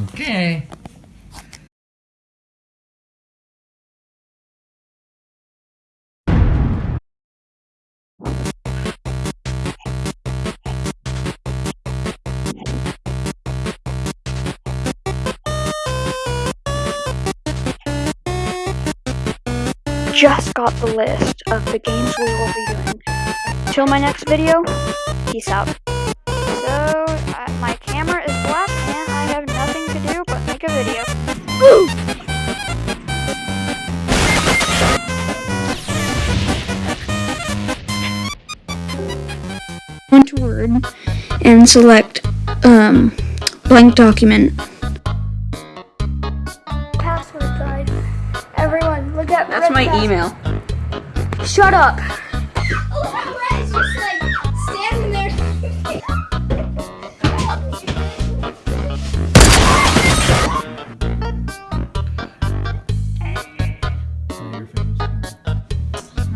Okay. just got the list of the games we will be doing. Till my next video, peace out. Woo! Word and select um, blank document. Password guide. Everyone, look at That's my pass- email. Shut up.